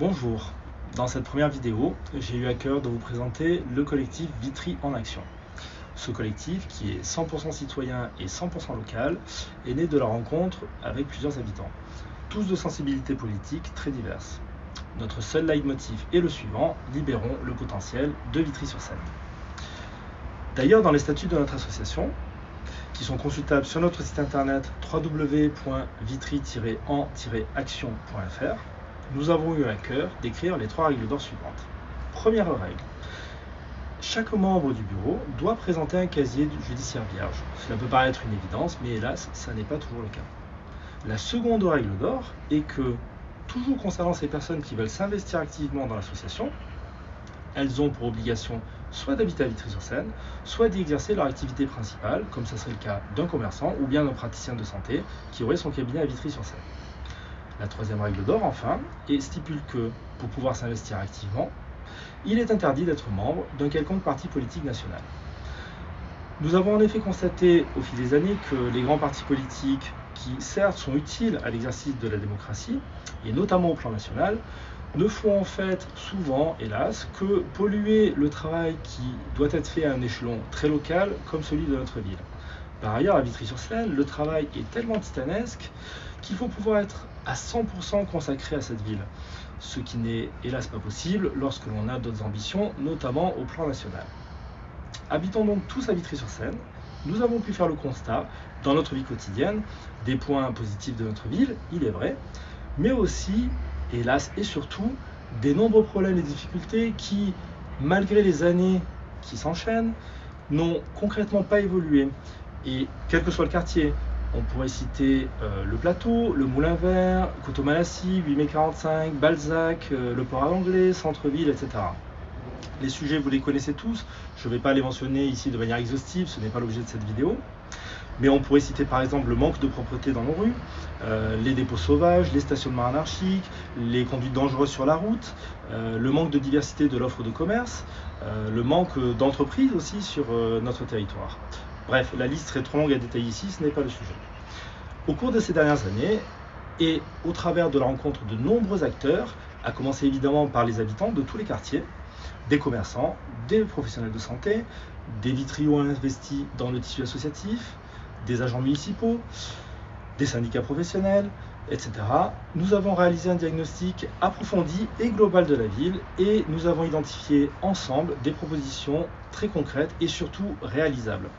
Bonjour, dans cette première vidéo, j'ai eu à cœur de vous présenter le collectif Vitry en Action. Ce collectif, qui est 100% citoyen et 100% local, est né de la rencontre avec plusieurs habitants, tous de sensibilités politiques très diverses. Notre seul leitmotiv est le suivant, libérons le potentiel de Vitry-sur-Seine. D'ailleurs, dans les statuts de notre association, qui sont consultables sur notre site internet www.vitry-en-action.fr, nous avons eu à cœur d'écrire les trois règles d'or suivantes. Première règle. Chaque membre du bureau doit présenter un casier judiciaire vierge. Cela peut paraître une évidence, mais hélas, ça n'est pas toujours le cas. La seconde règle d'or est que, toujours concernant ces personnes qui veulent s'investir activement dans l'association, elles ont pour obligation soit d'habiter à Vitry-sur-Seine, soit d'y exercer leur activité principale, comme ce serait le cas d'un commerçant ou bien d'un praticien de santé qui aurait son cabinet à Vitry-sur-Seine. La troisième règle d'or, enfin, et stipule que, pour pouvoir s'investir activement, il est interdit d'être membre d'un quelconque parti politique national. Nous avons en effet constaté au fil des années que les grands partis politiques, qui certes sont utiles à l'exercice de la démocratie, et notamment au plan national, ne font en fait souvent, hélas, que polluer le travail qui doit être fait à un échelon très local comme celui de notre ville. Par ailleurs, à Vitry-sur-Seine, le travail est tellement titanesque qu'il faut pouvoir être à 100% consacré à cette ville, ce qui n'est hélas pas possible lorsque l'on a d'autres ambitions, notamment au plan national. Habitons donc tous à Vitry-sur-Seine, nous avons pu faire le constat, dans notre vie quotidienne, des points positifs de notre ville, il est vrai, mais aussi, hélas et surtout, des nombreux problèmes et difficultés qui, malgré les années qui s'enchaînent, n'ont concrètement pas évolué. Et quel que soit le quartier, on pourrait citer euh, le plateau, le Moulin Vert, Coteau-Malassis, 8 mai 45, Balzac, euh, le port à l'anglais, centre-ville, etc. Les sujets, vous les connaissez tous. Je ne vais pas les mentionner ici de manière exhaustive, ce n'est pas l'objet de cette vidéo. Mais on pourrait citer par exemple le manque de propreté dans nos rues, euh, les dépôts sauvages, les stationnements anarchiques, les conduites dangereuses sur la route, le manque de diversité de l'offre de commerce, le manque d'entreprises aussi sur notre territoire. Bref, la liste serait trop longue à détailler ici, ce n'est pas le sujet. Au cours de ces dernières années, et au travers de la rencontre de nombreux acteurs, à commencer évidemment par les habitants de tous les quartiers, des commerçants, des professionnels de santé, des vitriaux investis dans le tissu associatif, des agents municipaux, des syndicats professionnels, etc. Nous avons réalisé un diagnostic approfondi et global de la ville et nous avons identifié ensemble des propositions très concrètes et surtout réalisables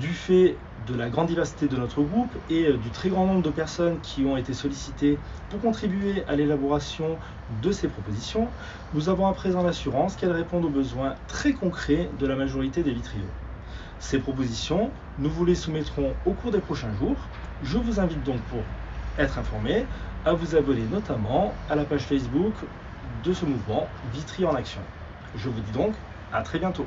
du fait de la grande diversité de notre groupe et euh, du très grand nombre de personnes qui ont été sollicitées pour contribuer à l'élaboration de ces propositions, nous avons à présent l'assurance qu'elles répondent aux besoins très concrets de la majorité des vitriaux. Ces propositions, nous vous les soumettrons au cours des prochains jours. Je vous invite donc pour être informé à vous abonner notamment à la page Facebook de ce mouvement Vitry en Action. Je vous dis donc à très bientôt.